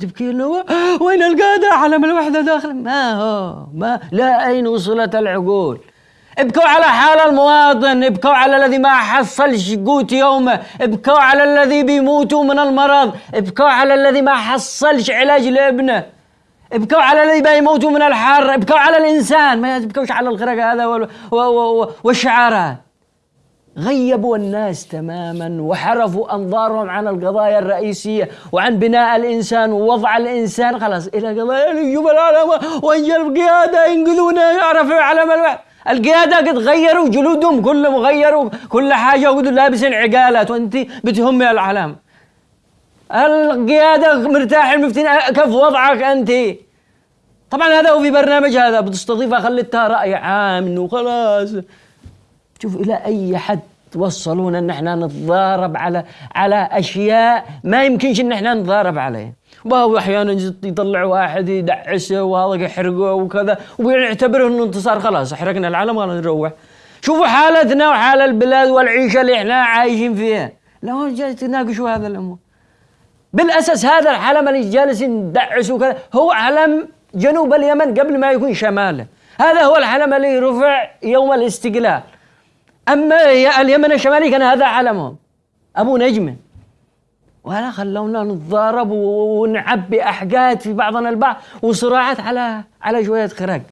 تبكي انه وين القادة؟ علم الوحدة داخل. ما هو؟ ما؟ لا أين وصلت العقول؟ ابكوا على حال المواطن ابكوا على الذي ما حصلش قوت يومه ابكوا على الذي بيموتوا من المرض ابكوا على الذي ما حصلش علاج لابنه ابكوا على الذي بيموتوا من الحر ابكوا على الإنسان. ما تبكوش على الغرق هذا والشعارات غيبوا الناس تماما وحرفوا أنظارهم عن القضايا الرئيسية وعن بناء الإنسان ووضع الإنسان. خلاص إلى قضايا نجوم العالم وانجل القيادة ينقذونا يعرفوا علم القيادة قد غيروا جلودهم كلهم غيروا كل حاجة وقدوا لابسين عقالات. وأنت بتهمي العلام القيادة مرتاح المفتين كيف وضعك أنت؟ طبعا هذا هو في برنامج هذا. بتستضيفها خليتها رأي عام إنه خلاص شوف إلى أي حد توصلونا أن إحنا نتضارب على على أشياء ما يمكنش إن إحنا نتضارب عليها. وهو أحيانا يطلع واحد يدعسه وهذا يحرقه وكذا ويعتبره إنه انتصار خلاص حرقنا العالم ولا نروح. شوفوا حالتنا وحال البلاد والعيشة اللي إحنا عايشين فيها. لا هو جالس تناقشوا هذا الأمور. بالأساس هذا العلم اللي جالسين ندعسوا كذا هو علم جنوب اليمن قبل ما يكون شماله. هذا هو العلم اللي رفع يوم الاستقلال. أما اليمن الشمالي كان هذا علمهم أبو نجمه ولا خلونا نتضارب ونعبي احقاد في بعضنا البعض وصراعات على على شوية خرق.